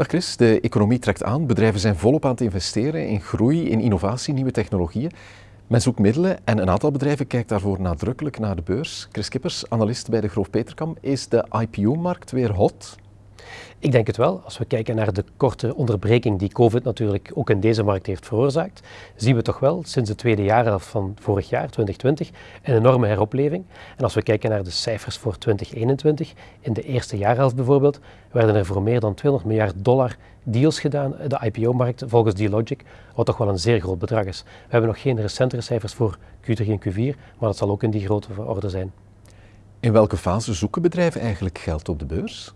Dag Chris, de economie trekt aan. Bedrijven zijn volop aan het investeren in groei, in innovatie, nieuwe technologieën. Men zoekt middelen en een aantal bedrijven kijkt daarvoor nadrukkelijk naar de beurs. Chris Kippers, analist bij de Groof Peterkam. Is de IPO-markt weer hot? Ik denk het wel. Als we kijken naar de korte onderbreking die COVID natuurlijk ook in deze markt heeft veroorzaakt, zien we toch wel sinds de tweede jaarhelft van vorig jaar, 2020, een enorme heropleving. En als we kijken naar de cijfers voor 2021, in de eerste jaarhelft bijvoorbeeld, werden er voor meer dan 200 miljard dollar deals gedaan, de IPO-markt, volgens D-Logic, wat toch wel een zeer groot bedrag is. We hebben nog geen recentere cijfers voor Q3 en Q4, maar dat zal ook in die grote orde zijn. In welke fase zoeken bedrijven eigenlijk geld op de beurs?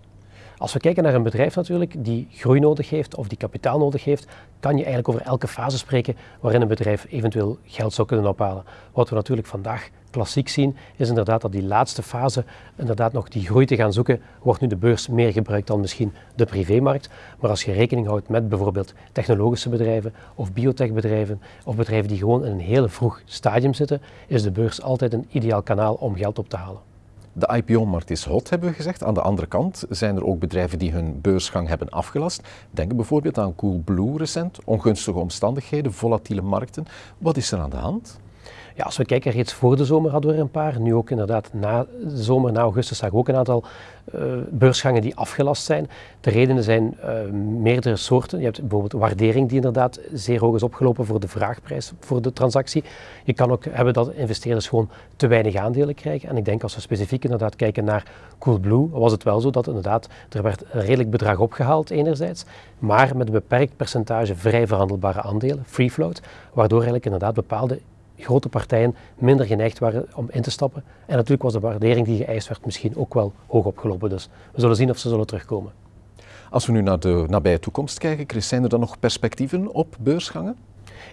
Als we kijken naar een bedrijf natuurlijk die groei nodig heeft of die kapitaal nodig heeft, kan je eigenlijk over elke fase spreken waarin een bedrijf eventueel geld zou kunnen ophalen. Wat we natuurlijk vandaag klassiek zien, is inderdaad dat die laatste fase, inderdaad nog die groei te gaan zoeken, wordt nu de beurs meer gebruikt dan misschien de privémarkt. Maar als je rekening houdt met bijvoorbeeld technologische bedrijven of biotechbedrijven of bedrijven die gewoon in een heel vroeg stadium zitten, is de beurs altijd een ideaal kanaal om geld op te halen. De IPO-markt is hot, hebben we gezegd. Aan de andere kant zijn er ook bedrijven die hun beursgang hebben afgelast. Denk bijvoorbeeld aan Coolblue recent, ongunstige omstandigheden, volatiele markten. Wat is er aan de hand? Ja, als we kijken, reeds voor de zomer hadden we er een paar. Nu ook inderdaad na de zomer, na augustus, zag we ook een aantal uh, beursgangen die afgelast zijn. De redenen zijn uh, meerdere soorten. Je hebt bijvoorbeeld waardering die inderdaad zeer hoog is opgelopen voor de vraagprijs voor de transactie. Je kan ook hebben dat investeerders gewoon te weinig aandelen krijgen. En ik denk als we specifiek inderdaad kijken naar Coolblue, was het wel zo dat inderdaad er werd een redelijk bedrag opgehaald enerzijds, maar met een beperkt percentage vrij verhandelbare aandelen, free float, waardoor eigenlijk inderdaad bepaalde grote partijen minder geneigd waren om in te stappen. En natuurlijk was de waardering die geëist werd misschien ook wel hoog opgelopen. Dus we zullen zien of ze zullen terugkomen. Als we nu naar de nabije toekomst kijken, Chris, zijn er dan nog perspectieven op beursgangen?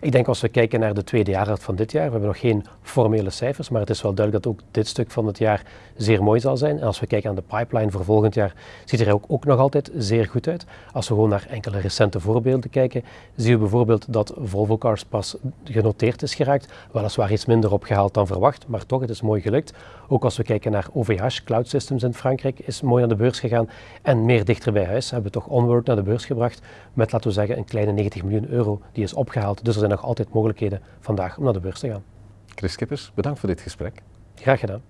Ik denk als we kijken naar de tweede jaarhelft van dit jaar, we hebben nog geen formele cijfers, maar het is wel duidelijk dat ook dit stuk van het jaar zeer mooi zal zijn. En als we kijken aan de pipeline voor volgend jaar, ziet er ook, ook nog altijd zeer goed uit. Als we gewoon naar enkele recente voorbeelden kijken, zien we bijvoorbeeld dat Volvo Cars pas genoteerd is geraakt, weliswaar iets minder opgehaald dan verwacht, maar toch, het is mooi gelukt. Ook als we kijken naar OVH, Cloud Systems in Frankrijk, is mooi aan de beurs gegaan en meer dichter bij huis hebben we toch Onward naar de beurs gebracht met, laten we zeggen, een kleine 90 miljoen euro die is opgehaald. Dus er zijn nog altijd mogelijkheden vandaag om naar de beurs te gaan. Chris Kippers, bedankt voor dit gesprek. Graag gedaan.